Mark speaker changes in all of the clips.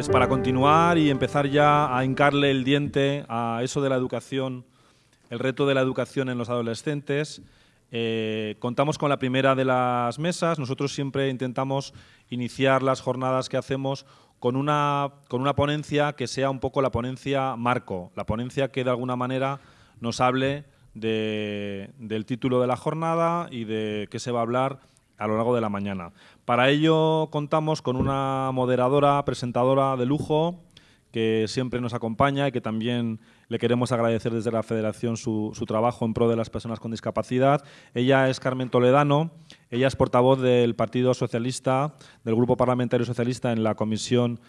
Speaker 1: Pues para continuar y empezar ya a hincarle el diente a eso de la educación, el reto de la educación en los adolescentes, eh, contamos con la primera de las mesas. Nosotros siempre intentamos iniciar las jornadas que hacemos con una, con una ponencia que sea un poco la ponencia marco, la ponencia que de alguna manera nos hable del título de la jornada y de qué se va a hablar a lo largo de la mañana. Para ello contamos con una moderadora, presentadora de lujo, que siempre nos acompaña y que también le queremos agradecer desde la Federación su, trabajo en pro de las personas con discapacidad. Ella es Carmen Toledano, ella es portavoz del Partido Socialista, del Grupo Parlamentario Socialista en la Comisión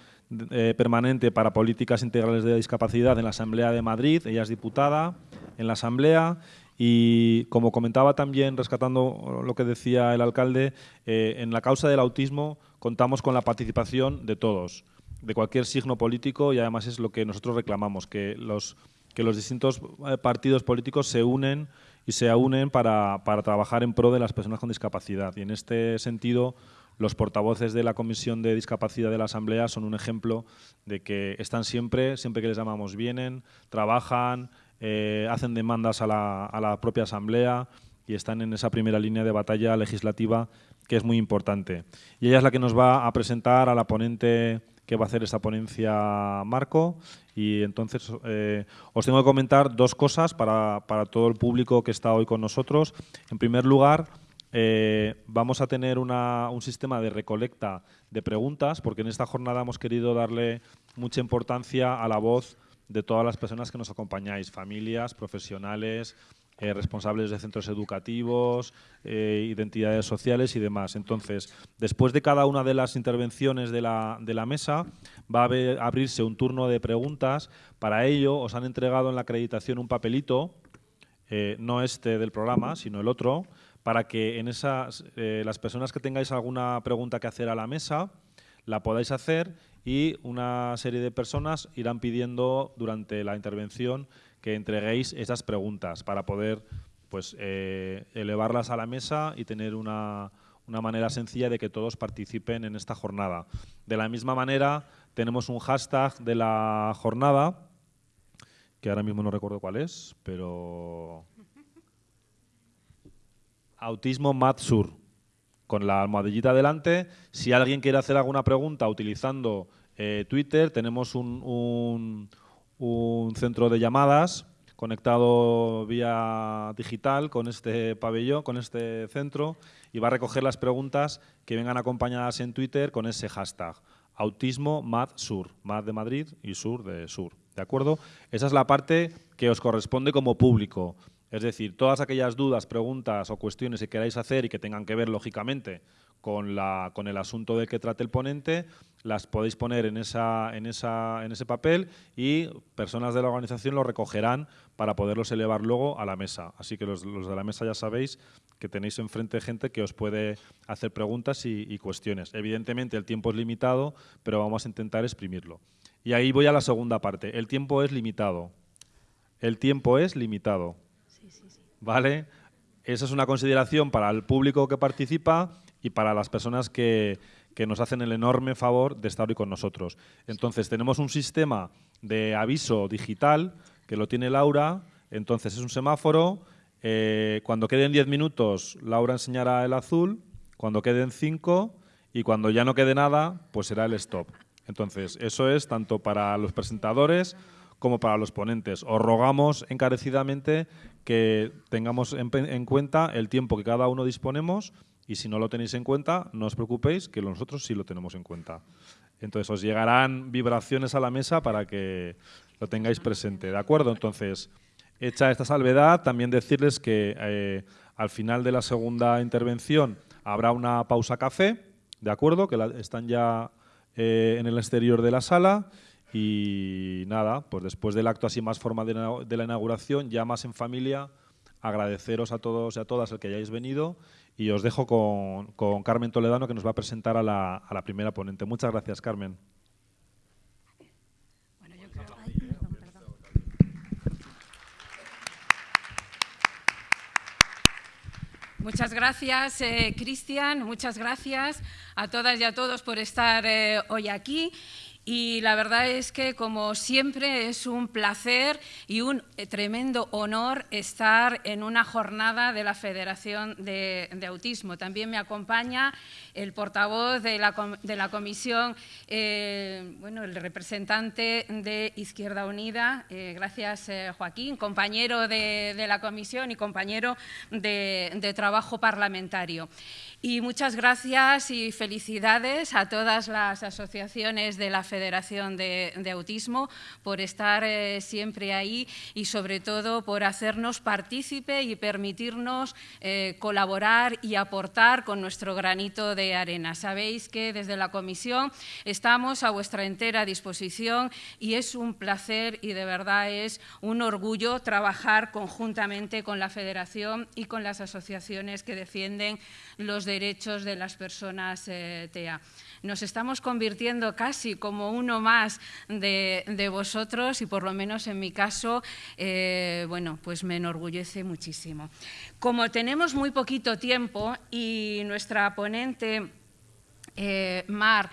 Speaker 1: eh, Permanente para Políticas Integrales de Discapacidad en la Asamblea de Madrid. Ella es diputada en la Asamblea y como comentaba también, rescatando lo que decía el alcalde, eh, en la causa del autismo contamos con la participación de todos de cualquier signo político y además es lo que nosotros reclamamos, que los, que los distintos eh, partidos políticos se unen y se unen para, para trabajar en pro de las personas con discapacidad. Y en este sentido, los portavoces de la Comisión de Discapacidad de la Asamblea son un ejemplo de que están siempre, siempre que les llamamos, vienen, trabajan, eh, hacen demandas a la, propia Asamblea y están en esa primera línea de batalla legislativa que es muy importante. Y ella es la que nos va a presentar a la ponente que va a hacer esta ponencia Marco y entonces eh, os tengo que comentar dos cosas para, todo el público que está hoy con nosotros. En primer lugar, eh, vamos a tener un sistema de recolecta de preguntas porque en esta jornada hemos querido darle mucha importancia a la voz de todas las personas que nos acompañáis, familias, profesionales, eh, responsables de centros educativos, eh, identidades sociales y demás. Entonces, después de cada una de las intervenciones de la, de la mesa, va a, abrirse un turno de preguntas. Para ello, os han entregado en la acreditación un papelito, eh, no este del programa, sino el otro, para que en esas, las personas que tengáis alguna pregunta que hacer a la mesa, la podáis hacer y una serie de personas irán pidiendo durante la intervención que entreguéis esas preguntas para poder pues, eh, elevarlas a la mesa y tener una, una manera sencilla de que todos participen en esta jornada. De la misma manera, tenemos un hashtag de la jornada, que ahora mismo no recuerdo cuál es, pero... Autismo Matsur, con la almohadillita delante. Si alguien quiere hacer alguna pregunta utilizando eh, Twitter, tenemos un, un centro de llamadas conectado vía digital con este pabellón, con este centro, y va a recoger las preguntas que vengan acompañadas en Twitter con ese hashtag. Autismo Mad Sur, Mad de Madrid y Sur de Sur. ¿De acuerdo? Esa es la parte que os corresponde como público. Es decir, todas aquellas dudas, preguntas o cuestiones que queráis hacer y que tengan que ver, lógicamente, con, el asunto del que trate el ponente, las podéis poner en, ese papel y personas de la organización lo recogerán para poderlos elevar luego a la mesa. Así que los, de la mesa ya sabéis que tenéis enfrente gente que os puede hacer preguntas y cuestiones. Evidentemente el tiempo es limitado, pero vamos a intentar exprimirlo. Y ahí voy a la segunda parte. El tiempo es limitado. El tiempo es limitado. ¿Vale? Esa es una consideración para el público que participa y para las personas que, nos hacen el enorme favor de estar hoy con nosotros. Entonces, tenemos un sistema de aviso digital que lo tiene Laura, entonces es un semáforo, eh, cuando queden 10 minutos Laura enseñará el azul, cuando queden 5 y cuando ya no quede nada, pues será el stop. Entonces, eso es tanto para los presentadores como para los ponentes. Os rogamos encarecidamente que tengamos en cuenta el tiempo que cada uno disponemos y si no lo tenéis en cuenta, no os preocupéis, que nosotros sí lo tenemos en cuenta. Entonces os llegarán vibraciones a la mesa para que lo tengáis presente. ¿De acuerdo? Entonces, hecha esta salvedad, también decirles que eh, al final de la segunda intervención habrá una pausa café, ¿de acuerdo? Que están ya eh, en el exterior de la sala. Y nada, pues después del acto así más formal de la inauguración, ya más en familia, agradeceros a todos y a todas el que hayáis venido y os dejo con, Carmen Toledano que nos va a presentar a la, a la primera ponente. Muchas gracias, Carmen.
Speaker 2: Muchas gracias, eh, Cristian. Muchas gracias a todas y a todos por estar eh, hoy aquí. Y la verdad es que, como siempre, es un placer y un tremendo honor estar en una jornada de la Federación de, Autismo. También me acompaña el portavoz de la, comisión, eh, bueno, el representante de Izquierda Unida. Eh, gracias, eh, Joaquín, compañero de, la comisión y compañero de trabajo parlamentario. Y muchas gracias y felicidades a todas las asociaciones de la Federación de, Autismo por estar siempre ahí y sobre todo por hacernos partícipe y permitirnos colaborar y aportar con nuestro granito de arena. Sabéis que desde la Comisión estamos a vuestra entera disposición y es un placer y de verdad es un orgullo trabajar conjuntamente con la Federación y con las asociaciones que defienden los derechos de las personas eh, TEA. Nos estamos convirtiendo casi como uno más de, vosotros y por lo menos en mi caso, eh, bueno, pues me enorgullece muchísimo. Como tenemos muy poquito tiempo y nuestra ponente, eh, Mar,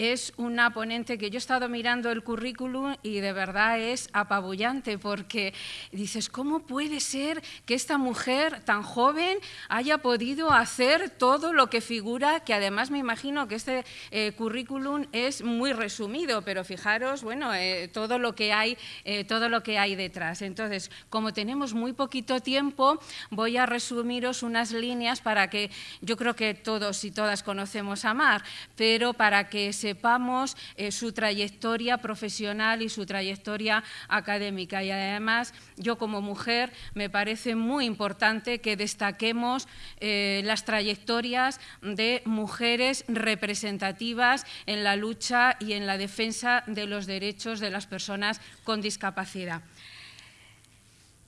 Speaker 2: es una ponente que yo he estado mirando el currículum y de verdad es apabullante porque dices, ¿cómo puede ser que esta mujer tan joven haya podido hacer todo lo que figura? Que además me imagino que este eh, currículum es muy resumido, pero fijaros, bueno, eh, todo, lo que hay, eh, todo lo que hay detrás. Entonces, como tenemos muy poquito tiempo, voy a resumiros unas líneas para que yo creo que todos y todas conocemos a Mar, pero para que se sepamos eh, su trayectoria profesional y su trayectoria académica. Y además, yo como mujer me parece muy importante que destaquemos eh, las trayectorias de mujeres representativas en la lucha y en la defensa de los derechos de las personas con discapacidad.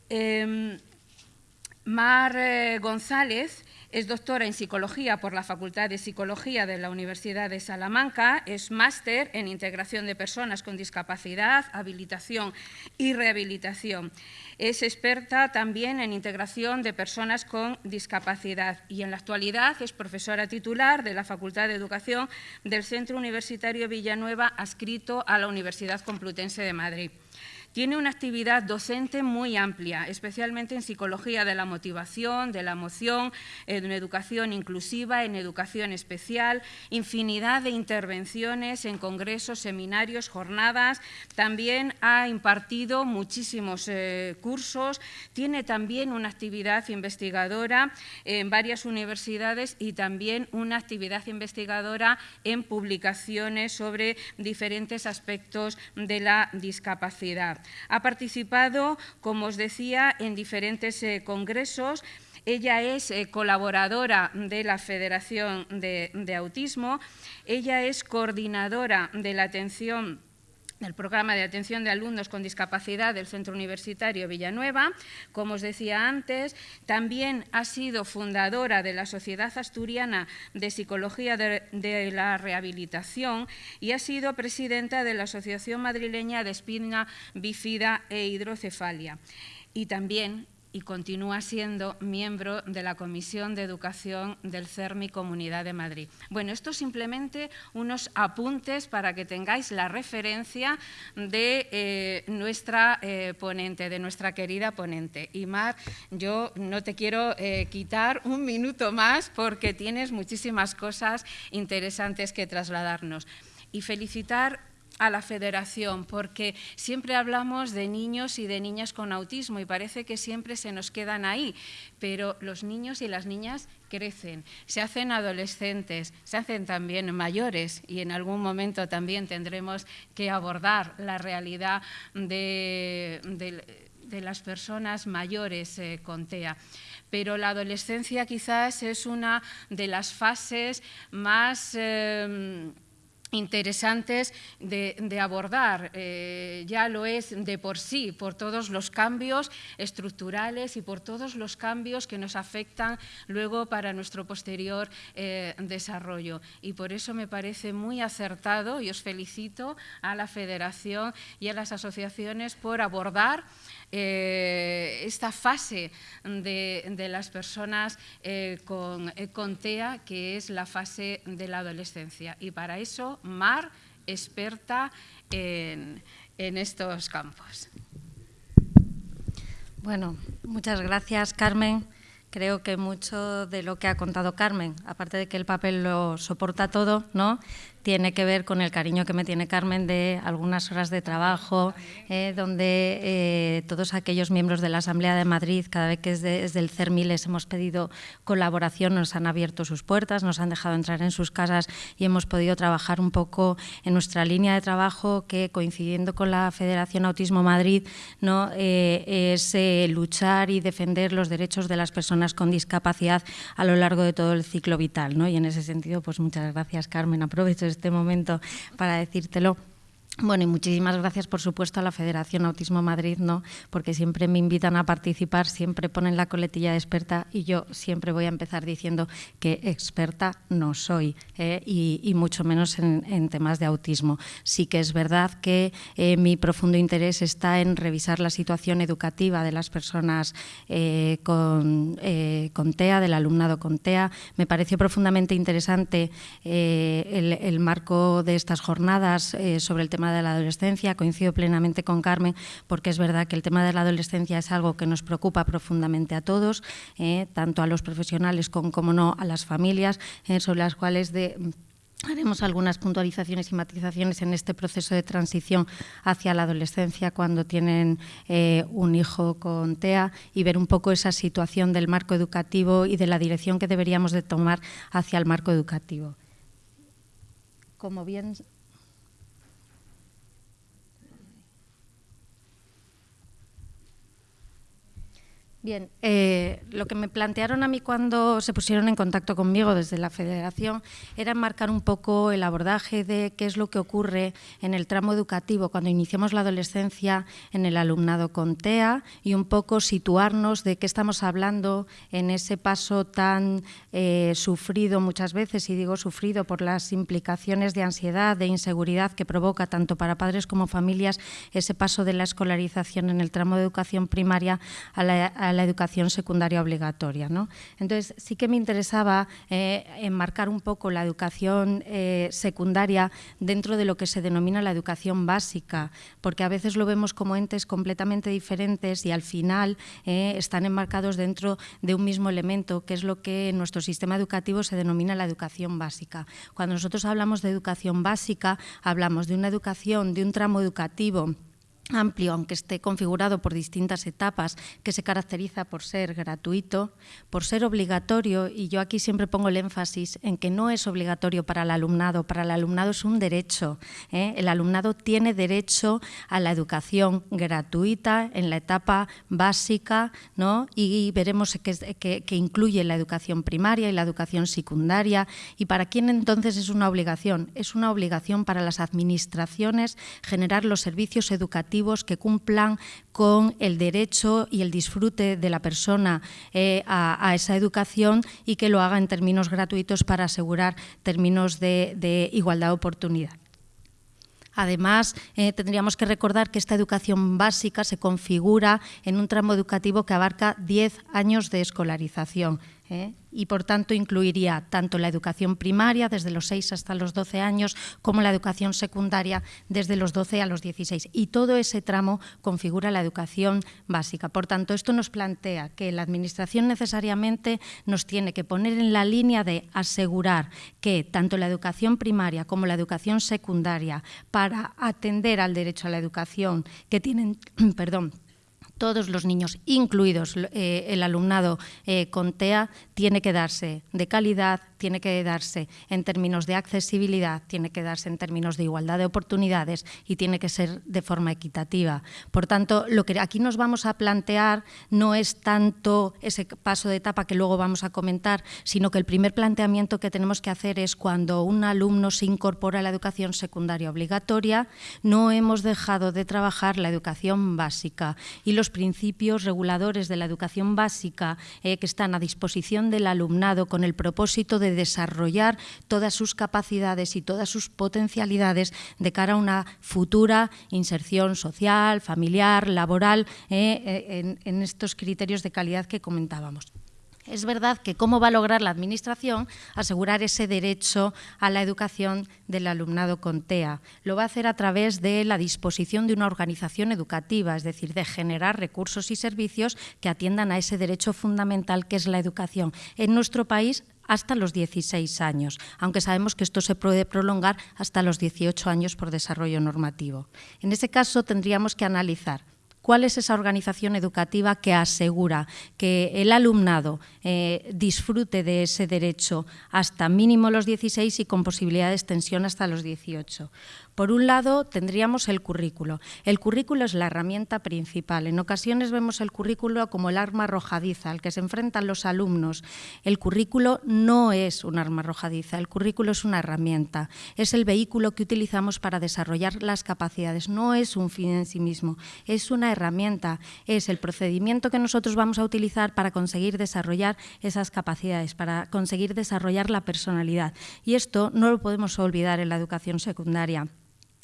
Speaker 2: Em, Mar eh, González es doctora en Psicología por la Facultad de Psicología de la Universidad de Salamanca, es máster en Integración de Personas con Discapacidad, Habilitación y Rehabilitación. Es experta también en integración de personas con discapacidad y en la actualidad es profesora titular de la Facultad de Educación del Centro Universitario Villanueva, adscrito a la Universidad Complutense de Madrid. Tiene una actividad docente muy amplia, especialmente en psicología de la motivación, de la emoción, en educación inclusiva, en educación especial, infinidad de intervenciones en congresos, seminarios, jornadas. También ha impartido muchísimos eh, cursos. Tiene también una actividad investigadora en varias universidades y también una actividad investigadora en publicaciones sobre diferentes aspectos de la discapacidad. Ha participado, como os decía, en diferentes eh, congresos. Ella es eh, colaboradora de la Federación de, de Autismo. Ella es coordinadora de la atención el programa de atención de alumnos con discapacidad del Centro Universitario Villanueva. Como os decía antes, también ha sido fundadora de la Sociedad Asturiana de Psicología de, la Rehabilitación y ha sido presidenta de la Asociación Madrileña de Espina Bifida e Hidrocefalia. Y también y continúa siendo miembro de la Comisión de Educación del CERMI Comunidad de Madrid. Bueno, esto simplemente unos apuntes para que tengáis la referencia de eh, nuestra eh, ponente, de nuestra querida ponente. Y Mar, yo no te quiero eh, quitar un minuto más porque tienes muchísimas cosas interesantes que trasladarnos. Y felicitar a la federación, porque siempre hablamos de niños y de niñas con autismo y parece que siempre se nos quedan ahí, pero los niños y las niñas crecen, se hacen adolescentes, se hacen también mayores y en algún momento también tendremos que abordar la realidad de, las personas mayores eh, con TEA. Pero la adolescencia quizás es una de las fases más eh, interesantes de, abordar. Eh, ya lo es de por sí, por todos los cambios estructurales y por todos los cambios que nos afectan luego para nuestro posterior eh, desarrollo. Y por eso me parece muy acertado y os felicito a la Federación y a las asociaciones por abordar eh, esta fase de, las personas con, con TEA, que es la fase de la adolescencia. Y para eso Mar experta en, en estos campos.
Speaker 3: Bueno, muchas gracias, Carmen. Creo que mucho de lo que ha contado Carmen, aparte de que el papel lo soporta todo, ¿no? Tiene que ver con el cariño que me tiene Carmen de algunas horas de trabajo, eh, donde eh, todos aquellos miembros de la Asamblea de Madrid, cada vez que desde, el CERMI les hemos pedido colaboración, nos han abierto sus puertas, nos han dejado entrar en sus casas y hemos podido trabajar un poco en nuestra línea de trabajo que, coincidiendo con la Federación Autismo Madrid, ¿no? Eh, es luchar y defender los derechos de las personas con discapacidad a lo largo de todo el ciclo vital. ¿no? Y en ese sentido, pues muchas gracias, Carmen. Aprovecho este momento para decírtelo. Bueno, y muchísimas gracias, por supuesto, a la Federación Autismo Madrid, ¿no? porque siempre me invitan a participar, siempre ponen la coletilla de experta y yo siempre voy a empezar diciendo que experta no soy, ¿eh? y, mucho menos en, temas de autismo. Sí que es verdad que eh, mi profundo interés está en revisar la situación educativa de las personas eh, con, con, TEA, del alumnado con TEA. Me pareció profundamente interesante el, el, marco de estas jornadas sobre el tema de la adolescencia. Coincido plenamente con Carmen porque es verdad que el tema de la adolescencia es algo que nos preocupa profundamente a todos, eh, tanto a los profesionales como, no a las familias, eh, sobre las cuales de Haremos algunas puntualizaciones y matizaciones en este proceso de transición hacia la adolescencia cuando tienen eh, un hijo con TEA y ver un poco esa situación del marco educativo y de la dirección que deberíamos de tomar hacia el marco educativo. Como bien Bien, eh, lo que me plantearon a mí cuando se pusieron en contacto conmigo desde la Federación era enmarcar un poco el abordaje de qué es lo que ocurre en el tramo educativo cuando iniciamos la adolescencia en el alumnado con TEA y un poco situarnos de qué estamos hablando en ese paso tan eh, sufrido muchas veces, y digo sufrido por las implicaciones de ansiedad, de inseguridad que provoca tanto para padres como familias ese paso de la escolarización en el tramo de educación primaria a la la educación secundaria obligatoria. ¿no? Entonces, sí que me interesaba eh, enmarcar un poco la educación eh, secundaria dentro de lo que se denomina la educación básica, porque a veces lo vemos como entes completamente diferentes y al final eh, están enmarcados dentro de un mismo elemento, que es lo que en nuestro sistema educativo se denomina la educación básica. Cuando nosotros hablamos de educación básica, hablamos de una educación, de un tramo educativo amplio, aunque esté configurado por distintas etapas, que se caracteriza por ser gratuito, por ser obligatorio, y yo aquí siempre pongo el énfasis en que no es obligatorio para el alumnado, para el alumnado es un derecho. ¿eh? El alumnado tiene derecho a la educación gratuita en la etapa básica, ¿no? y veremos que, que incluye la educación primaria y la educación secundaria. ¿Y para quién entonces es una obligación? Es una obligación para las administraciones generar los servicios educativos que cumplan con el derecho y el disfrute de la persona eh, a, esa educación y que lo haga en términos gratuitos para asegurar términos de, igualdad de oportunidad. Además, eh, tendríamos que recordar que esta educación básica se configura en un tramo educativo que abarca 10 años de escolarización. ¿eh? Y por tanto incluiría tanto la educación primaria desde los 6 hasta los 12 años como la educación secundaria desde los 12 a los 16 y todo ese tramo configura la educación básica. Por tanto, esto nos plantea que la Administración necesariamente nos tiene que poner en la línea de asegurar que tanto la educación primaria como la educación secundaria para atender al derecho a la educación que tienen, perdón, todos los niños, incluidos eh, el alumnado eh, con TEA, tiene que darse de calidad, tiene que darse en términos de accesibilidad, tiene que darse en términos de igualdad de oportunidades y tiene que ser de forma equitativa. Por tanto, lo que aquí nos vamos a plantear no es tanto ese paso de etapa que luego vamos a comentar, sino que el primer planteamiento que tenemos que hacer es cuando un alumno se incorpora a la educación secundaria obligatoria, no hemos dejado de trabajar la educación básica y los principios reguladores de la educación básica eh, que están a disposición del alumnado con el propósito de desarrollar todas sus capacidades y todas sus potencialidades de cara a una futura inserción social, familiar, laboral, eh, eh, en, estos criterios de calidad que comentábamos. Es verdad que cómo va a lograr la Administración asegurar ese derecho a la educación del alumnado con TEA. Lo va a hacer a través de la disposición de una organización educativa, es decir, de generar recursos y servicios que atiendan a ese derecho fundamental que es la educación. En nuestro país hasta los 16 años, aunque sabemos que esto se puede prolongar hasta los 18 años por desarrollo normativo. En ese caso tendríamos que analizar ¿Cuál es esa organización educativa que asegura que el alumnado eh, disfrute de ese derecho hasta mínimo los 16 y con posibilidad de extensión hasta los 18? Por un lado, tendríamos el currículo. El currículo es la herramienta principal. En ocasiones vemos el currículo como el arma arrojadiza al que se enfrentan los alumnos. El currículo no es un arma arrojadiza, el currículo es una herramienta. Es el vehículo que utilizamos para desarrollar las capacidades. No es un fin en sí mismo, es una herramienta. Es el procedimiento que nosotros vamos a utilizar para conseguir desarrollar esas capacidades, para conseguir desarrollar la personalidad. Y esto no lo podemos olvidar en la educación secundaria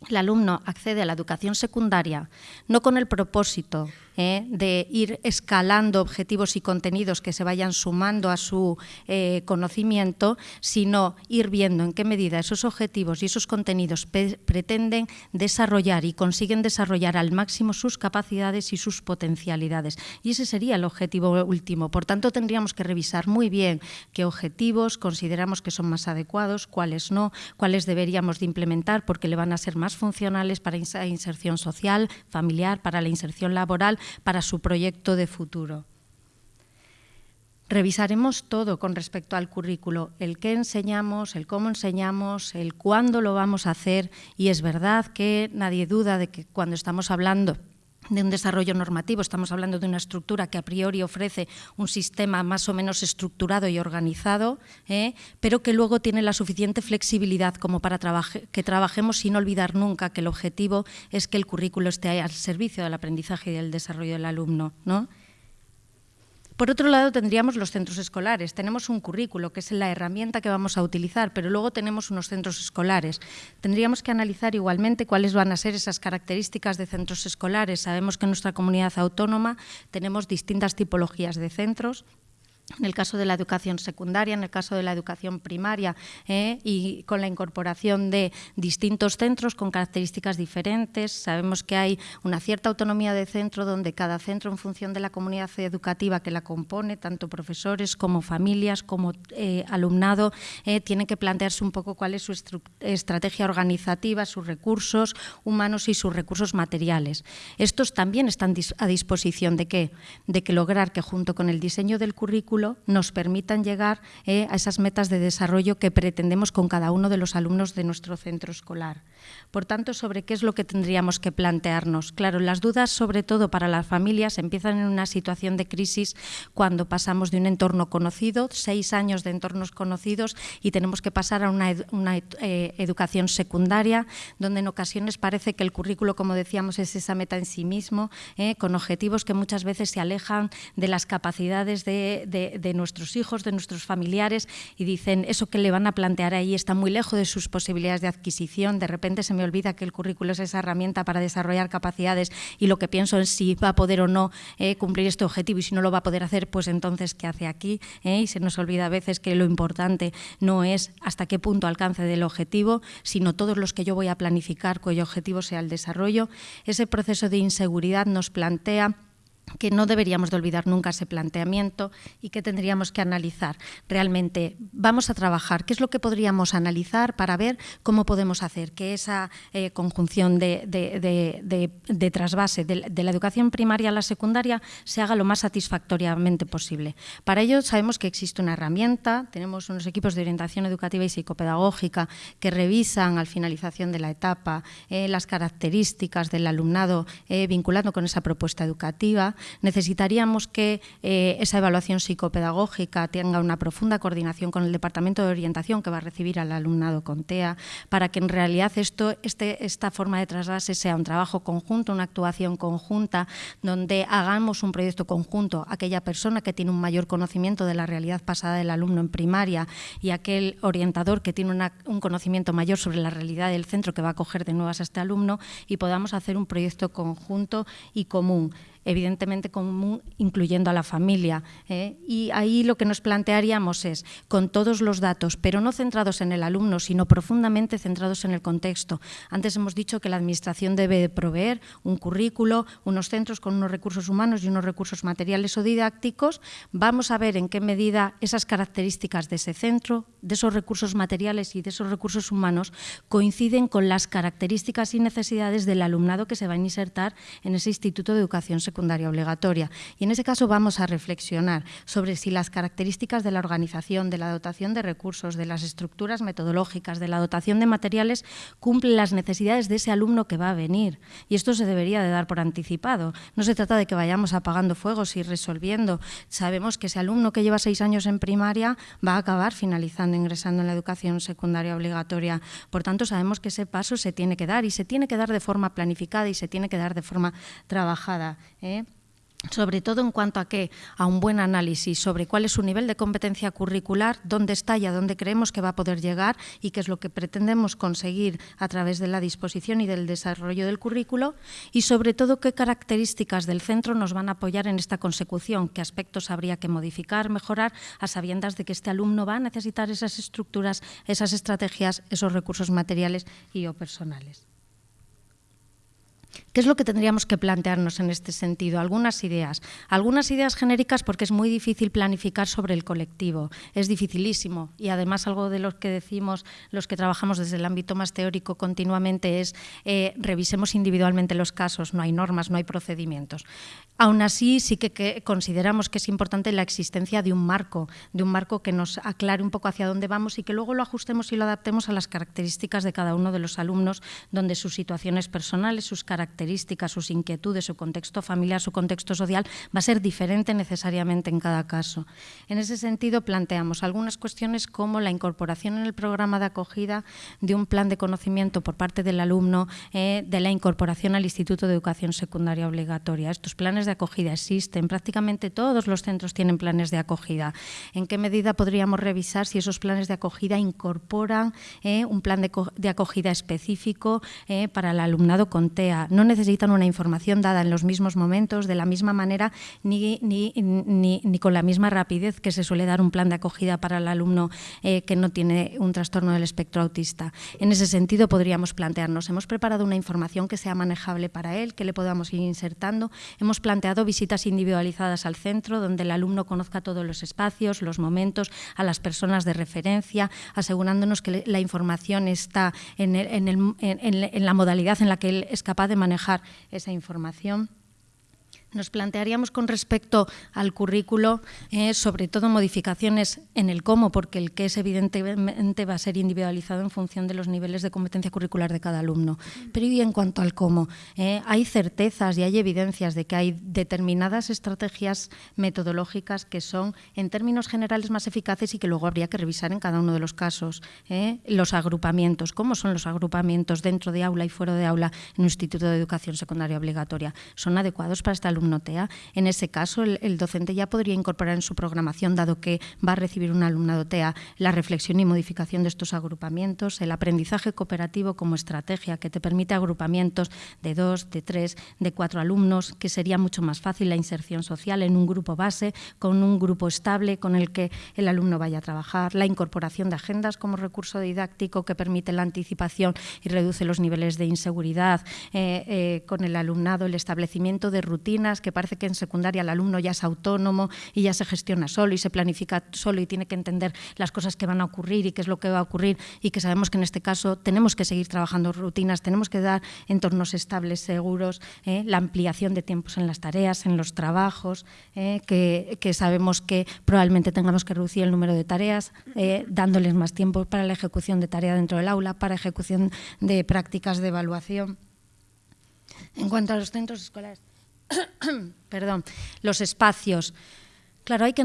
Speaker 3: el alumno accede a la educación secundaria no con el propósito ¿eh? de ir escalando objetivos y contenidos que se vayan sumando a su eh, conocimiento, sino ir viendo en qué medida esos objetivos y esos contenidos pretenden desarrollar y consiguen desarrollar al máximo sus capacidades y sus potencialidades. Y ese sería el objetivo último. Por tanto, tendríamos que revisar muy bien qué objetivos consideramos que son más adecuados, cuáles no, cuáles deberíamos de implementar porque le van a ser más funcionales para inserción social, familiar, para la inserción laboral para su proyecto de futuro. Revisaremos todo con respecto al currículo, el qué enseñamos, el cómo enseñamos, el cuándo lo vamos a hacer y es verdad que nadie duda de que cuando estamos hablando de un desarrollo normativo, estamos hablando de una estructura que a priori ofrece un sistema más o menos estructurado y organizado, ¿eh? pero que luego tiene la suficiente flexibilidad como para que trabajemos sin olvidar nunca que el objetivo es que el currículo esté al servicio del aprendizaje y del desarrollo del alumno. ¿no? Por otro lado, tendríamos los centros escolares. Tenemos un currículo, que es la herramienta que vamos a utilizar, pero luego tenemos unos centros escolares. Tendríamos que analizar igualmente cuáles van a ser esas características de centros escolares. Sabemos que en nuestra comunidad autónoma tenemos distintas tipologías de centros en el caso de la educación secundaria, en el caso de la educación primaria ¿eh? y con la incorporación de distintos centros con características diferentes. Sabemos que hay una cierta autonomía de centro donde cada centro, en función de la comunidad educativa que la compone, tanto profesores como familias, como eh, alumnado, eh, tiene que plantearse un poco cuál es su estrategia organizativa, sus recursos humanos y sus recursos materiales. Estos también están a disposición de qué? De que lograr que junto con el diseño del nos permitan llegar eh, a esas metas de desarrollo que pretendemos con cada uno de los alumnos de nuestro centro escolar. Por tanto, sobre qué es lo que tendríamos que plantearnos. Claro, las dudas, sobre todo para las familias, empiezan en una situación de crisis cuando pasamos de un entorno conocido, seis años de entornos conocidos, y tenemos que pasar a una, eh, educación secundaria, donde en ocasiones parece que el currículo, como decíamos, es esa meta en sí mismo, eh, con objetivos que muchas veces se alejan de las capacidades de de, nuestros hijos, de nuestros familiares, y dicen, eso que le van a plantear ahí está muy lejos de sus posibilidades de adquisición, de repente se me olvida que el currículo es esa herramienta para desarrollar capacidades y lo que pienso es si va a poder o no eh, cumplir este objetivo y si no lo va a poder hacer, pues entonces, ¿qué hace aquí? Eh, y se nos olvida a veces que lo importante no es hasta qué punto alcance del objetivo, sino todos los que yo voy a planificar cuyo objetivo sea el desarrollo. Ese proceso de inseguridad nos plantea que no deberíamos de olvidar nunca ese planteamiento y que tendríamos que analizar. Realmente vamos a trabajar, ¿qué es lo que podríamos analizar para ver cómo podemos hacer que esa eh, conjunción de, de, trasvase de, la educación primaria a la secundaria se haga lo más satisfactoriamente posible? Para ello sabemos que existe una herramienta, tenemos unos equipos de orientación educativa y psicopedagógica que revisan al finalización de la etapa eh, las características del alumnado eh, vinculando con esa propuesta educativa necesitaríamos que eh, esa evaluación psicopedagógica tenga una profunda coordinación con el Departamento de Orientación que va a recibir al alumnado con TEA, para que en realidad esto, este, esta forma de trasvase sea un trabajo conjunto, una actuación conjunta, donde hagamos un proyecto conjunto, aquella persona que tiene un mayor conocimiento de la realidad pasada del alumno en primaria y aquel orientador que tiene un conocimiento mayor sobre la realidad del centro que va a coger de nuevas a este alumno y podamos hacer un proyecto conjunto y común. Evidentemente común, incluyendo a la familia. ¿eh? Y ahí lo que nos plantearíamos es, con todos los datos, pero no centrados en el alumno, sino profundamente centrados en el contexto. Antes hemos dicho que la Administración debe proveer un currículo, unos centros con unos recursos humanos y unos recursos materiales o didácticos. Vamos a ver en qué medida esas características de ese centro, de esos recursos materiales y de esos recursos humanos coinciden con las características y necesidades del alumnado que se va a insertar en ese Instituto de Educación Secundaria Obligatoria. Y en ese caso vamos a reflexionar sobre si las características de la organización, de la dotación de recursos, de las estructuras metodológicas, de la dotación de materiales cumplen las necesidades de ese alumno que va a venir. Y esto se debería de dar por anticipado. No se trata de que vayamos apagando fuegos y resolviendo. Sabemos que ese alumno que lleva seis años en primaria va a acabar finalizando, ingresando en la educación secundaria obligatoria. Por tanto, sabemos que ese paso se tiene que dar y se tiene que dar de forma planificada y se tiene que dar de forma trabajada. ¿Eh? sobre todo en cuanto a qué, a un buen análisis sobre cuál es su nivel de competencia curricular, dónde está y a dónde creemos que va a poder llegar y qué es lo que pretendemos conseguir a través de la disposición y del desarrollo del currículo y sobre todo qué características del centro nos van a apoyar en esta consecución, qué aspectos habría que modificar, mejorar, a sabiendas de que este alumno va a necesitar esas estructuras, esas estrategias, esos recursos materiales y o personales. ¿Qué es lo que tendríamos que plantearnos en este sentido? Algunas ideas. Algunas ideas genéricas porque es muy difícil planificar sobre el colectivo. Es dificilísimo. Y además algo de lo que decimos los que trabajamos desde el ámbito más teórico continuamente es eh, revisemos individualmente los casos. No hay normas, no hay procedimientos. Aún así, sí que, consideramos que es importante la existencia de un marco, de un marco que nos aclare un poco hacia dónde vamos y que luego lo ajustemos y lo adaptemos a las características de cada uno de los alumnos, donde sus situaciones personales, sus características, sus inquietudes, su contexto familiar, su contexto social va a ser diferente necesariamente en cada caso. En ese sentido, planteamos algunas cuestiones como la incorporación en el programa de acogida de un plan de conocimiento por parte del alumno eh, de la incorporación al Instituto de Educación Secundaria Obligatoria. Estos planes de acogida existen, prácticamente todos los centros tienen planes de acogida. ¿En qué medida podríamos revisar si esos planes de acogida incorporan eh, un plan de, acogida específico eh, para el alumnado con TEA? No necesitan una información dada en los mismos momentos, de la misma manera, ni, ni, ni, con la misma rapidez que se suele dar un plan de acogida para el alumno eh, que no tiene un trastorno del espectro autista. En ese sentido, podríamos plantearnos, hemos preparado una información que sea manejable para él, que le podamos ir insertando, hemos planteado visitas individualizadas al centro, donde el alumno conozca todos los espacios, los momentos, a las personas de referencia, asegurándonos que la información está en, en la modalidad en la que él es capaz de manejar esa información. Nos plantearíamos con respecto al currículo, eh, sobre todo modificaciones en el cómo, porque el qué es evidentemente va a ser individualizado en función de los niveles de competencia curricular de cada alumno. Pero y en cuanto al cómo, eh, hay certezas y hay evidencias de que hay determinadas estrategias metodológicas que son, en términos generales, más eficaces y que luego habría que revisar en cada uno de los casos. Eh, los agrupamientos, ¿cómo son los agrupamientos dentro de aula y fuera de aula en un instituto de educación secundaria obligatoria? ¿Son adecuados para esta alumno TEA. En ese caso, el, docente ya podría incorporar en su programación, dado que va a recibir un alumnado TEA, la reflexión y modificación de estos agrupamientos, el aprendizaje cooperativo como estrategia que te permite agrupamientos de dos, de tres, de cuatro alumnos, que sería mucho más fácil la inserción social en un grupo base, con un grupo estable con el que el alumno vaya a trabajar, la incorporación de agendas como recurso didáctico que permite la anticipación y reduce los niveles de inseguridad eh, eh, con el alumnado, el establecimiento de rutinas que parece que en secundaria el alumno ya es autónomo y ya se gestiona solo y se planifica solo y tiene que entender las cosas que van a ocurrir y qué es lo que va a ocurrir y que sabemos que en este caso tenemos que seguir trabajando rutinas, tenemos que dar entornos estables, seguros, ¿eh? la ampliación de tiempos en las tareas, en los trabajos, ¿eh? que, sabemos que probablemente tengamos que reducir el número de tareas, ¿eh? dándoles más tiempo para la ejecución de tarea dentro del aula, para ejecución de prácticas de evaluación. En cuanto a los centros escolares, perdón, los espacios. Claro, hay que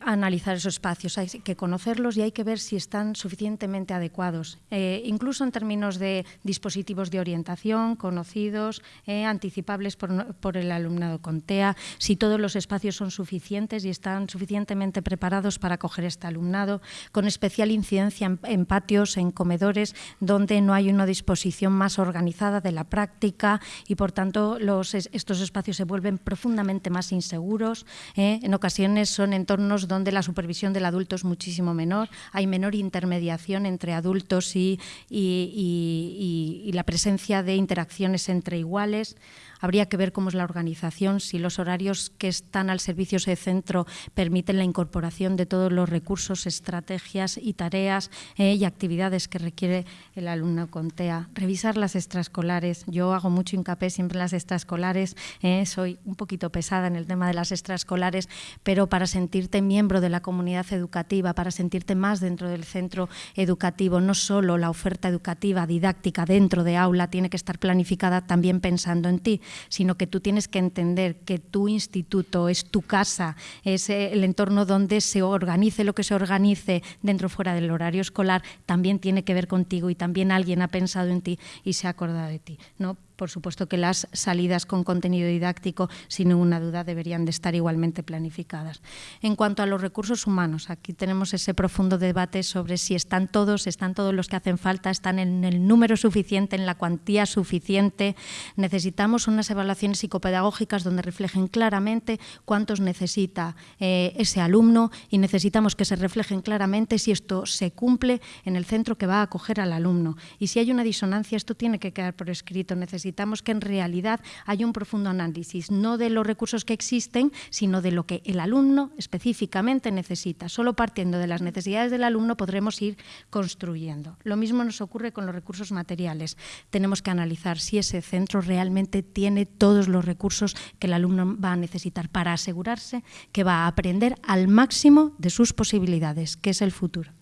Speaker 3: analizar esos espacios, hay que conocerlos y hay que ver si están suficientemente adecuados, eh, incluso en términos de dispositivos de orientación conocidos, eh, anticipables por, el alumnado con TEA, si todos los espacios son suficientes y están suficientemente preparados para acoger este alumnado, con especial incidencia en, patios, en comedores, donde no hay una disposición más organizada de la práctica y, por tanto, estos espacios se vuelven profundamente más inseguros. Eh, en ocasiones son entornos donde la supervisión del adulto es muchísimo menor, hay menor intermediación entre adultos y, y la presencia de interacciones entre iguales. Habría que ver cómo es la organización, si los horarios que están al servicio de ese centro permiten la incorporación de todos los recursos, estrategias y tareas eh, y actividades que requiere el alumno con TEA. Revisar las extraescolares. Yo hago mucho hincapié siempre en las extraescolares. Eh, soy un poquito pesada en el tema de las extraescolares, pero para sentirte miembro de la comunidad educativa, para sentirte más dentro del centro educativo, no solo la oferta educativa didáctica dentro de aula tiene que estar planificada también pensando en ti, sino que tú tienes que entender que tu instituto es tu casa, es eh, el entorno donde se organice lo que se organice dentro o fuera del horario escolar, también tiene que ver contigo y también alguien ha pensado en ti y se ha acordado de ti. ¿no? Por supuesto que las salidas con contenido didáctico, sin ninguna duda, deberían de estar igualmente planificadas. En cuanto a los recursos humanos, aquí tenemos ese profundo debate sobre si están todos, están todos los que hacen falta, están en el número suficiente, en la cuantía suficiente. Necesitamos unas evaluaciones psicopedagógicas donde reflejen claramente cuántos necesita eh, ese alumno y necesitamos que se reflejen claramente si esto se cumple en el centro que va a acoger al alumno. Y si hay una disonancia, esto tiene que quedar por escrito. Necesitamos que en realidad haya un profundo análisis, no de los recursos que existen, sino de lo que el alumno específicamente necesita. Solo partiendo de las necesidades del alumno podremos ir construyendo. Lo mismo nos ocurre con los recursos materiales. Tenemos que analizar si ese centro realmente tiene todos los recursos que el alumno va a necesitar para asegurarse que va a aprender al máximo de sus posibilidades, que es el futuro.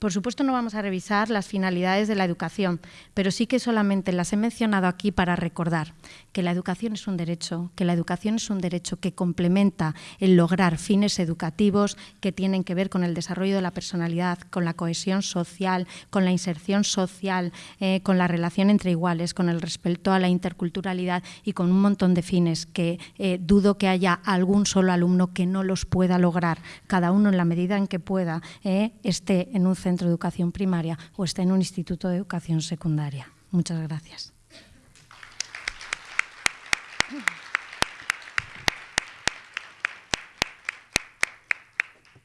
Speaker 3: Por supuesto no vamos a revisar las finalidades de la educación, pero sí que solamente las he mencionado aquí para recordar que la educación es un derecho, que la educación es un derecho que complementa el lograr fines educativos que tienen que ver con el desarrollo de la personalidad, con la cohesión social, con la inserción social, eh, con la relación entre iguales, con el respeto a la interculturalidad y con un montón de fines que eh, dudo que haya algún solo alumno que no los pueda lograr, cada uno en la medida en que pueda eh, esté en un centro centro de educación primaria o está en un instituto de educación secundaria. Muchas gracias.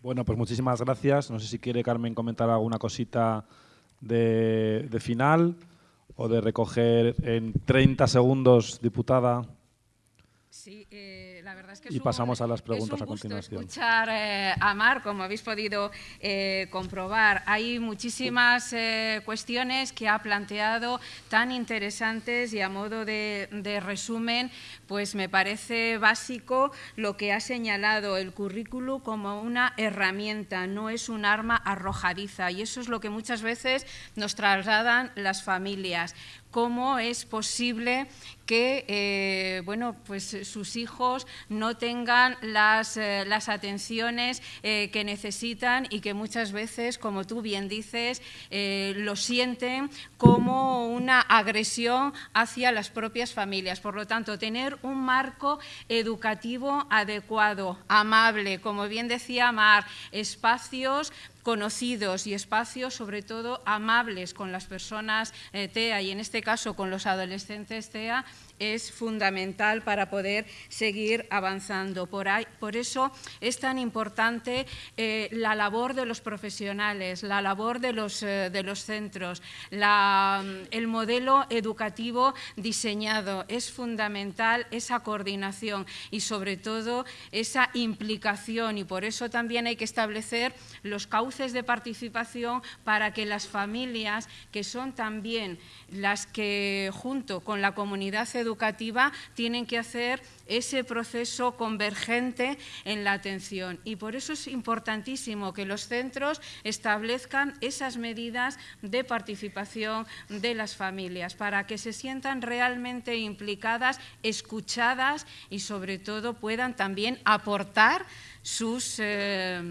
Speaker 1: Bueno, pues muchísimas gracias. No sé si quiere Carmen comentar alguna cosita de, de final o de recoger en 30 segundos, diputada.
Speaker 2: Sí, eh, la verdad es que
Speaker 1: y pasamos a las preguntas
Speaker 2: a
Speaker 1: continuación.
Speaker 2: Escuchar eh, a Mar, como habéis podido eh, comprobar, hay muchísimas cuestiones que ha planteado tan interesantes y a modo de, de, resumen, pues me parece básico lo que ha señalado el currículo como una herramienta, no es un arma arrojadiza. Y eso es lo que muchas veces nos trasladan las familias cómo es posible que eh, bueno, pues sus hijos no tengan las, eh, atenciones eh, que necesitan y que muchas veces, como tú bien dices, lo sienten como una agresión hacia las propias familias. Por lo tanto, tener un marco educativo adecuado, amable, como bien decía Mar, espacios conocidos y espacios, sobre todo amables con las personas eh, TEA y en este caso con los adolescentes TEA, es fundamental para poder seguir avanzando. Por, ahí, por eso es tan importante eh, la labor de los profesionales, la labor de los, eh, de los centros, el modelo educativo diseñado. Es fundamental esa coordinación y sobre todo esa implicación y por eso también hay que establecer los cauces de participación para que las familias, que son también las que junto con la comunidad educativa, educativa tienen que hacer ese proceso convergente en la atención. Y por eso es importantísimo que los centros establezcan esas medidas de participación de las familias para que se sientan realmente implicadas, escuchadas y sobre todo puedan también aportar sus... Eh,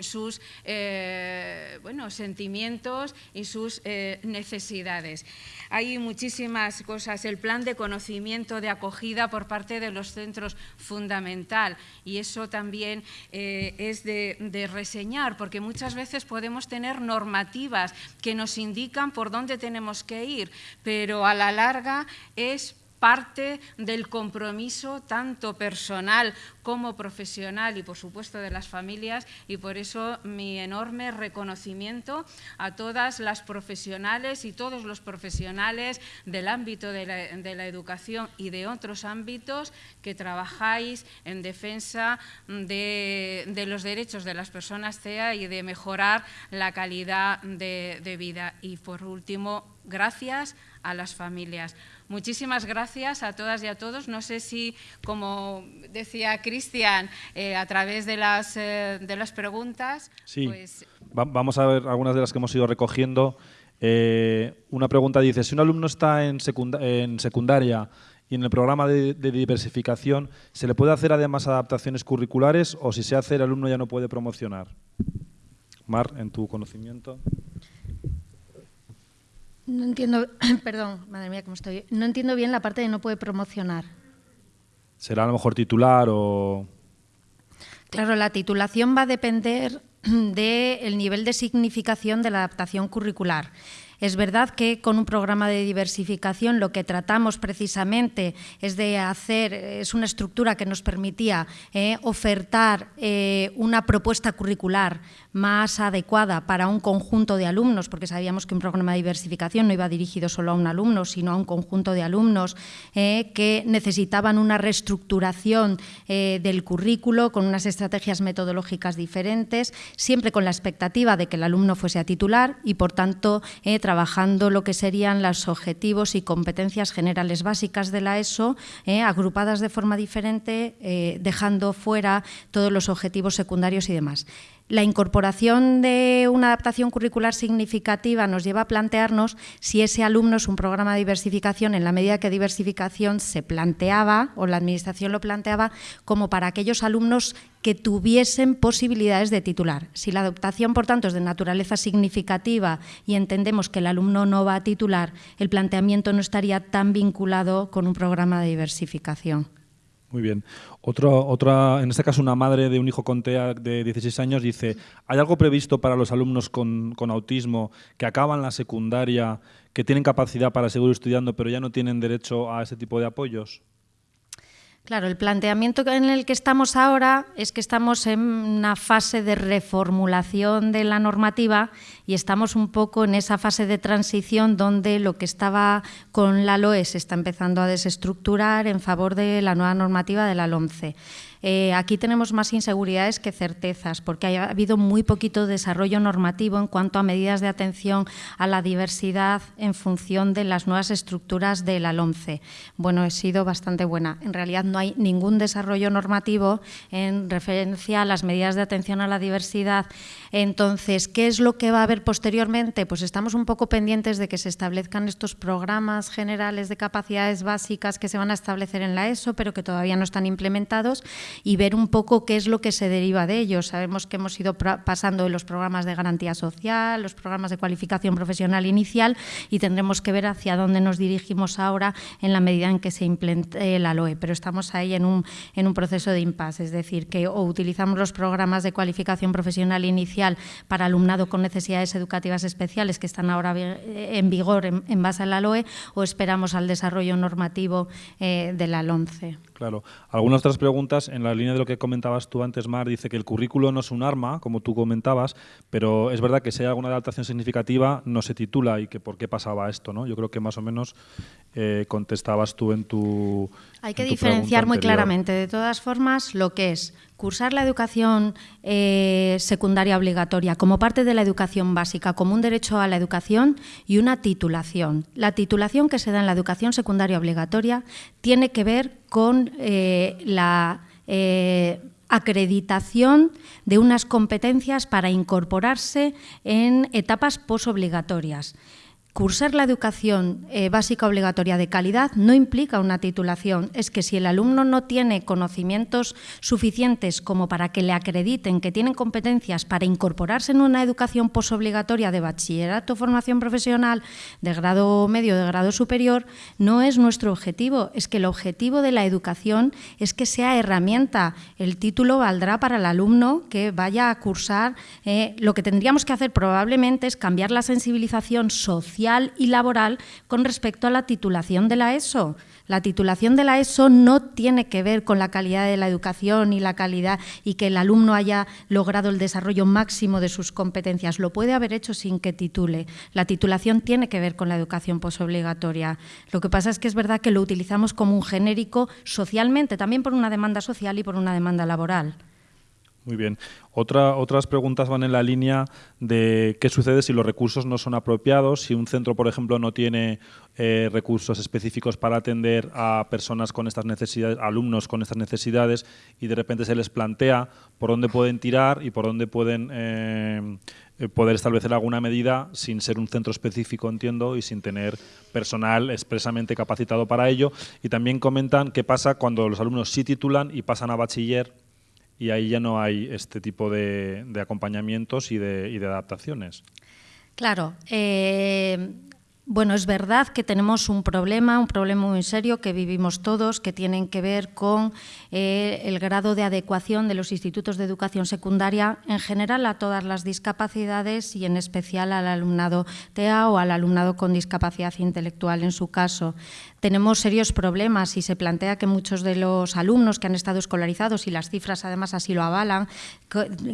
Speaker 2: sus eh, sentimientos y sus eh, necesidades. Hay muchísimas cosas. El plan de conocimiento de acogida por parte de los centros fundamental y eso también eh, es de, de reseñar porque muchas veces podemos tener normativas que nos indican por dónde tenemos que ir, pero a la larga es parte del compromiso tanto personal como profesional y por supuesto de las familias y por eso mi enorme reconocimiento a todas las profesionales y todos los profesionales del ámbito de la, educación y de otros ámbitos que trabajáis en defensa de, los derechos de las personas CEA y de mejorar la calidad de vida. Y por último, gracias a las familias. Muchísimas gracias a todas y a todos. No sé si, como decía Cristian, eh, a través de las, eh, de las preguntas...
Speaker 1: Sí, pues vamos a ver algunas de las que hemos ido recogiendo. Eh, una pregunta dice, si un alumno está en, en secundaria y en el programa de, de, diversificación, ¿se le puede hacer además adaptaciones curriculares o si se hace el alumno ya no puede promocionar? Mar, en tu conocimiento.
Speaker 3: No entiendo, perdón, madre mía, cómo estoy. No entiendo bien la parte de no puede promocionar.
Speaker 1: ¿Será a lo mejor titular o...?
Speaker 3: Claro, la titulación va a depender del nivel de significación de la adaptación curricular. Es verdad que con un programa de diversificación lo que tratamos precisamente es de hacer, es una estructura que nos permitía eh, ofertar eh, una propuesta curricular más adecuada para un conjunto de alumnos, porque sabíamos que un programa de diversificación no iba dirigido solo a un alumno, sino a un conjunto de alumnos eh, que necesitaban una reestructuración eh, del currículo con unas estrategias metodológicas diferentes, siempre con la expectativa de que el alumno fuese a titular y, por tanto, eh, trabajando lo que serían los objetivos y competencias generales básicas de la ESO, agrupadas de forma diferente, dejando fuera todos los objetivos secundarios y demás. La incorporación de una adaptación curricular significativa nos lleva a plantearnos si ese alumno es un programa de diversificación en la medida que diversificación se planteaba o la Administración lo planteaba como para aquellos alumnos que tuviesen posibilidades de titular. Si la adaptación, por tanto, es de naturaleza significativa y entendemos que el alumno no va a titular, el planteamiento no estaría tan vinculado con un programa de diversificación.
Speaker 1: Muy bien. otra, en este caso, una madre de un hijo con TEA de 16 años dice, ¿hay algo previsto para los alumnos con, con autismo que acaban la secundaria, que tienen capacidad para seguir estudiando, pero ya no tienen derecho a ese tipo de apoyos?
Speaker 3: Claro, el planteamiento en el que estamos ahora es que estamos en una fase de reformulación de la normativa y estamos un poco en esa fase de transición donde lo que estaba con la LOE se está empezando a desestructurar en favor de la nueva normativa de la LOMCE. Eh, aquí tenemos más inseguridades que certezas, porque ha habido muy poquito desarrollo normativo en cuanto a medidas de atención a la diversidad en función de las nuevas estructuras de la. Bueno, he sido bastante buena. En realidad no hay ningún desarrollo normativo en referencia a las medidas de atención a la diversidad. Entonces, ¿qué es lo que va a haber posteriormente? Pues estamos un poco pendientes de que se establezcan estos programas generales de capacidades básicas que se van a establecer en la ESO, pero que todavía no están implementados y ver un poco qué es lo que se deriva de ellos. Sabemos que hemos ido pasando de los programas de garantía social, los programas de cualificación profesional inicial y tendremos que ver hacia dónde nos dirigimos ahora en la medida en que se implemente la LOE. Pero estamos ahí en un, en un proceso de impasse, es decir, que o utilizamos los programas de cualificación profesional inicial para alumnado con necesidades educativas especiales que están ahora en vigor en, base a la LOE o esperamos al desarrollo normativo eh, de la LONCE.
Speaker 1: Claro. Algunas otras preguntas en en la línea de lo que comentabas tú antes, Mar, dice que el currículo no es un arma, como tú comentabas, pero es verdad que si hay alguna adaptación significativa no se titula y que por qué pasaba esto, ¿no? Yo creo que más o menos eh, contestabas tú en tu
Speaker 3: Hay que diferenciar muy claramente, de todas formas, lo que es cursar la educación eh, secundaria obligatoria como parte de la educación básica, como un derecho a la educación y una titulación. La titulación que se da en la educación secundaria obligatoria tiene que ver con eh, la eh, acreditación de unas competencias para incorporarse en etapas posobligatorias. Cursar la educación eh, básica obligatoria de calidad no implica una titulación. Es que si el alumno no tiene conocimientos suficientes como para que le acrediten que tienen competencias para incorporarse en una educación posobligatoria de bachillerato, formación profesional, de grado medio, de grado superior, no es nuestro objetivo. Es que el objetivo de la educación es que sea herramienta. El título valdrá para el alumno que vaya a cursar. Eh, lo que tendríamos que hacer probablemente es cambiar la sensibilización social y laboral con respecto a la titulación de la ESO. La titulación de la ESO no tiene que ver con la calidad de la educación y la calidad y que el alumno haya logrado el desarrollo máximo de sus competencias. Lo puede haber hecho sin que titule. La titulación tiene que ver con la educación posobligatoria. Lo que pasa es que es verdad que lo utilizamos como un genérico socialmente, también por una demanda social y por una demanda laboral.
Speaker 1: Muy bien. Otra, otras preguntas van en la línea de qué sucede si los recursos no son apropiados, si un centro, por ejemplo, no tiene eh, recursos específicos para atender a personas con estas necesidades, alumnos con estas necesidades, y de repente se les plantea por dónde pueden tirar y por dónde pueden eh, poder establecer alguna medida sin ser un centro específico, entiendo, y sin tener personal expresamente capacitado para ello. Y también comentan qué pasa cuando los alumnos sí titulan y pasan a bachiller y ahí ya no hay este tipo de, acompañamientos y de, adaptaciones.
Speaker 3: Claro. Eh, bueno, es verdad que tenemos un problema, un problema muy serio que vivimos todos, que tienen que ver con eh, el grado de adecuación de los institutos de educación secundaria en general a todas las discapacidades y en especial al alumnado TEA o al alumnado con discapacidad intelectual en su caso. Tenemos serios problemas y se plantea que muchos de los alumnos que han estado escolarizados, y las cifras además así lo avalan,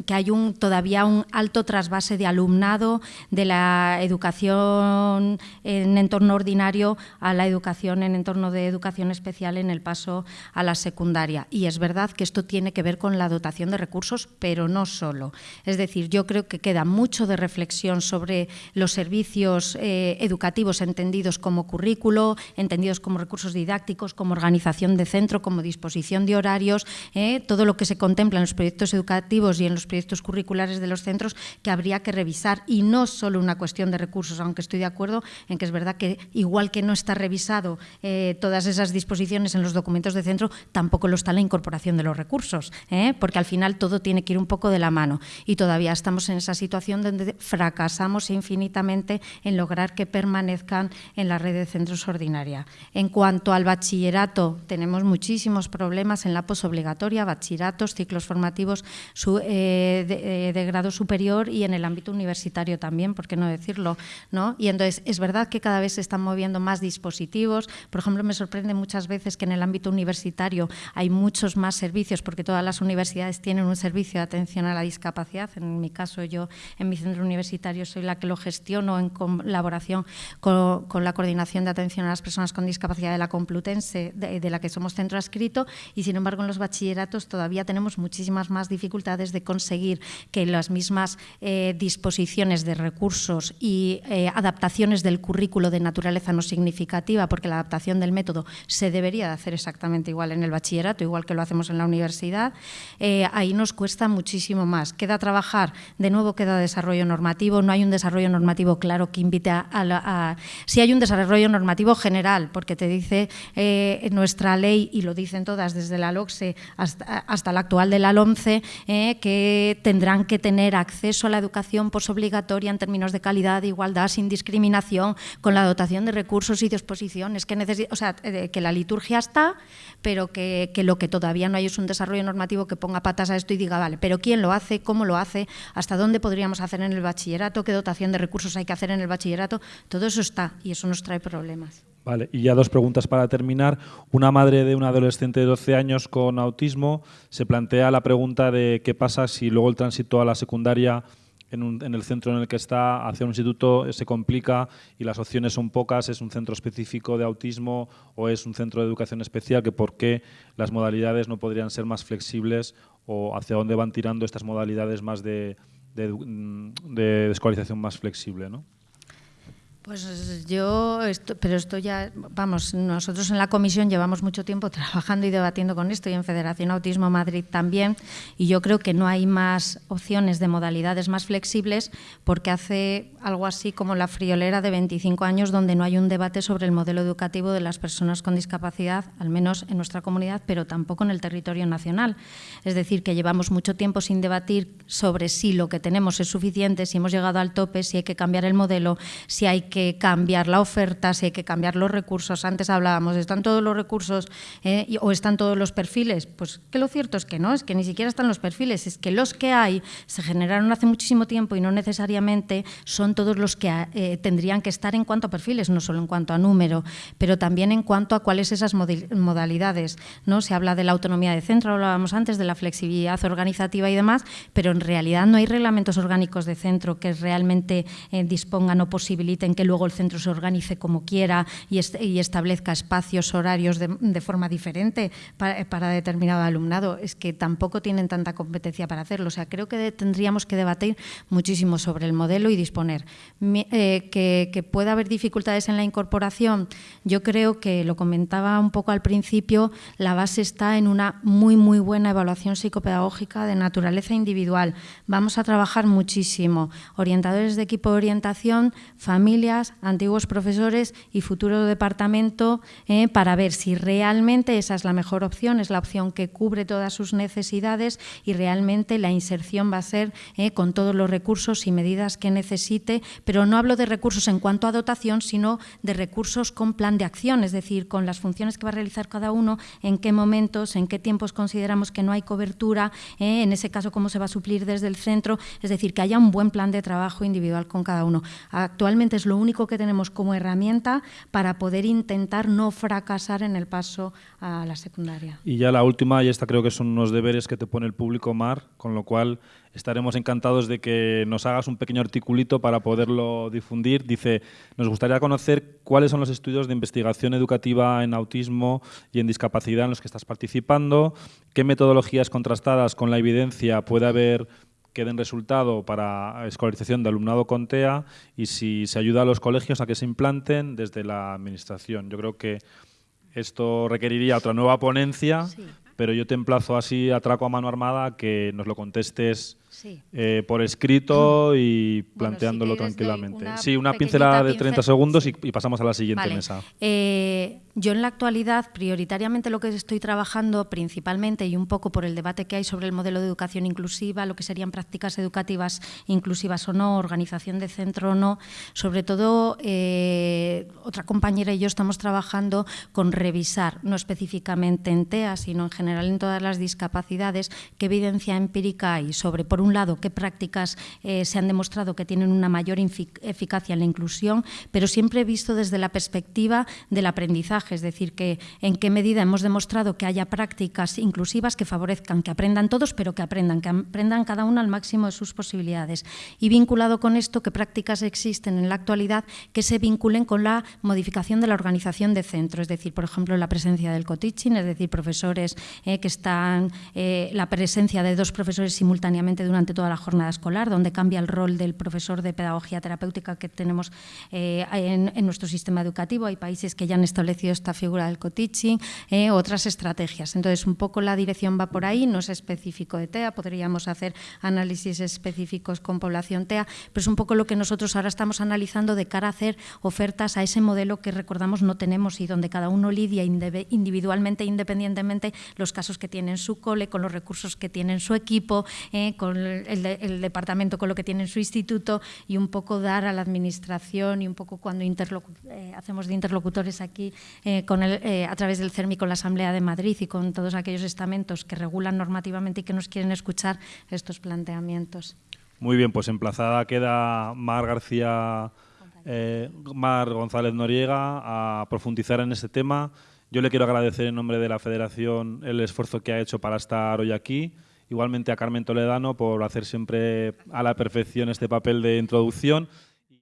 Speaker 3: que hay un, todavía un alto trasvase de alumnado de la educación en entorno ordinario a la educación en entorno de educación especial en el paso a la secundaria. Y es verdad que esto tiene que ver con la dotación de recursos, pero no solo. Es decir, yo creo que queda mucho de reflexión sobre los servicios eh, educativos entendidos como currículo, entendidos como recursos didácticos, como organización de centro, como disposición de horarios, eh, todo lo que se contempla en los proyectos educativos y en los proyectos curriculares de los centros que habría que revisar y no solo una cuestión de recursos, aunque estoy de acuerdo en que es verdad que igual que no está revisado eh, todas esas disposiciones en los documentos de centro, tampoco lo está la incorporación de los recursos, eh, porque al final todo tiene que ir un poco de la mano y todavía estamos en esa situación donde fracasamos infinitamente en lograr que permanezcan en la red de centros ordinaria. En cuanto al bachillerato, tenemos muchísimos problemas en la posobligatoria, bachilleratos, ciclos formativos eh, eh, de, grado superior y en el ámbito universitario también, por qué no decirlo. ¿no? Y entonces, es verdad que cada vez se están moviendo más dispositivos. Por ejemplo, me sorprende muchas veces que en el ámbito universitario hay muchos más servicios, porque todas las universidades tienen un servicio de atención a la discapacidad. En mi caso, yo en mi centro universitario soy la que lo gestiono en colaboración con, con la Coordinación de Atención a las Personas con Discapacidad de la Complutense, de, la que somos centro adscrito, y sin embargo en los bachilleratos todavía tenemos muchísimas más dificultades de conseguir que las mismas eh, disposiciones de recursos y eh, adaptaciones del currículo de naturaleza no significativa, porque la adaptación del método se debería de hacer exactamente igual en el bachillerato, igual que lo hacemos en la universidad, eh, ahí nos cuesta muchísimo más. Queda trabajar, de nuevo queda desarrollo normativo, no hay un desarrollo normativo claro que invite a... a si hay un desarrollo normativo general, porque que te dice eh, nuestra ley, y lo dicen todas desde la LOCSE hasta, hasta la actual de la LOMCE, eh, que tendrán que tener acceso a la educación posobligatoria en términos de calidad, igualdad, sin discriminación, con la dotación de recursos y disposiciones. Que, o sea, eh, que la liturgia está, pero que, que, lo que todavía no hay es un desarrollo normativo que ponga patas a esto y diga, vale, pero ¿quién lo hace? ¿Cómo lo hace? ¿Hasta dónde podríamos hacer en el bachillerato? ¿Qué dotación de recursos hay que hacer en el bachillerato? Todo eso está y eso nos trae problemas.
Speaker 1: Vale, y ya dos preguntas para terminar. Una madre de un adolescente de 12 años con autismo se plantea la pregunta de qué pasa si luego el tránsito a la secundaria en, el centro en el que está hacia un instituto se complica y las opciones son pocas, es un centro específico de autismo o es un centro de educación especial, que por qué las modalidades no podrían ser más flexibles o hacia dónde van tirando estas modalidades más de, de, de escolarización más flexible. ¿no?
Speaker 3: Pues yo, pero esto ya, vamos, nosotros en la comisión llevamos mucho tiempo trabajando y debatiendo con esto y en Federación Autismo Madrid también, y yo creo que no hay más opciones de modalidades más flexibles porque hace algo así como la friolera de 25 años donde no hay un debate sobre el modelo educativo de las personas con discapacidad, al menos en nuestra comunidad, pero tampoco en el territorio nacional. Es decir, que llevamos mucho tiempo sin debatir sobre si lo que tenemos es suficiente, si hemos llegado al tope, si hay que cambiar el modelo, si hay que que cambiar la oferta, si hay que cambiar los recursos. Antes hablábamos, ¿están todos los recursos eh, o están todos los perfiles? Pues que lo cierto es que no, es que ni siquiera están los perfiles, es que los que hay se generaron hace muchísimo tiempo y no necesariamente son todos los que eh, tendrían que estar en cuanto a perfiles, no solo en cuanto a número, pero también en cuanto a cuáles esas modalidades. ¿no? Se habla de la autonomía de centro, hablábamos antes, de la flexibilidad organizativa y demás, pero en realidad no hay reglamentos orgánicos de centro que realmente eh, dispongan o posibiliten que luego el centro se organice como quiera y, establezca espacios, horarios de, forma diferente para, determinado alumnado. Es que tampoco tienen tanta competencia para hacerlo. O sea, creo que tendríamos que debatir muchísimo sobre el modelo y disponer. Eh, que, pueda haber dificultades en la incorporación, yo creo que lo comentaba un poco al principio, la base está en una muy, muy buena evaluación psicopedagógica de naturaleza individual. Vamos a trabajar muchísimo. Orientadores de equipo de orientación, antiguos profesores y futuro departamento eh, para ver si realmente esa es la mejor opción, es la opción que cubre todas sus necesidades y realmente la inserción va a ser eh, con todos los recursos y medidas que necesite, pero no hablo de recursos en cuanto a dotación, sino de recursos con plan de acción, es decir, con las funciones que va a realizar cada uno, en qué momentos, en qué tiempos consideramos que no hay cobertura, eh, en ese caso cómo se va a suplir desde el centro, es decir, que haya un buen plan de trabajo individual con cada uno. Actualmente es lo único que tenemos como herramienta para poder intentar no fracasar en el paso a la secundaria.
Speaker 1: Y ya la última, y esta creo que son unos deberes que te pone el público, Mar, con lo cual estaremos encantados de que nos hagas un pequeño articulito para poderlo difundir. Dice, nos gustaría conocer cuáles son los estudios de investigación educativa en autismo y en discapacidad en los que estás participando, qué metodologías contrastadas con la evidencia puede haber que den resultado para escolarización de alumnado con TEA y si se ayuda a los colegios a que se implanten desde la Administración. Yo creo que esto requeriría otra nueva ponencia, pero yo te emplazo así a traco a mano armada que nos lo contestes eh, por escrito y planteándolo tranquilamente. sí, una pincelada de 30 segundos y, pasamos a la siguiente mesa.
Speaker 3: Eh, yo en la actualidad, prioritariamente lo que estoy trabajando principalmente y un poco por el debate que hay sobre el modelo de educación inclusiva, lo que serían prácticas educativas inclusivas o no, organización de centro o no, sobre todo eh, otra compañera y yo estamos trabajando con revisar, no específicamente en TEA, sino en general en todas las discapacidades, qué evidencia empírica hay sobre, por un lado, qué prácticas eh, se han demostrado que tienen una mayor eficacia en la inclusión, pero siempre visto desde la perspectiva del aprendizaje es decir, que en qué medida hemos demostrado que haya prácticas inclusivas que favorezcan que aprendan todos, pero que aprendan, que aprendan cada uno al máximo de sus posibilidades. Y vinculado con esto, qué prácticas existen en la actualidad que se vinculen con la modificación de la organización de centro, es decir, por ejemplo, la presencia del co-teaching, es decir, profesores eh, que están, eh, la presencia de dos profesores simultáneamente durante toda la jornada escolar, donde cambia el rol del profesor de pedagogía terapéutica que tenemos eh, en, nuestro sistema educativo. Hay países que ya han establecido esta figura del co-teaching, eh, otras estrategias. Entonces, un poco la dirección va por ahí, no es específico de TEA, podríamos hacer análisis específicos con población TEA, pero es un poco lo que nosotros ahora estamos analizando de cara a hacer ofertas a ese modelo que recordamos no tenemos y donde cada uno lidia individualmente, independientemente, los casos que tiene en su cole, con los recursos que tiene en su equipo, eh, con el, departamento, con lo que tiene en su instituto y un poco dar a la administración y un poco cuando eh, hacemos de interlocutores aquí eh, con el, eh, a través del CERMI con la Asamblea de Madrid y con todos aquellos estamentos que regulan normativamente y que nos quieren escuchar estos planteamientos.
Speaker 1: Muy bien, pues emplazada queda Mar García Mar González Noriega a profundizar en este tema. Yo le quiero agradecer en nombre de la Federación el esfuerzo que ha hecho para estar hoy aquí. Igualmente a Carmen Toledano por hacer siempre a la perfección este papel de introducción.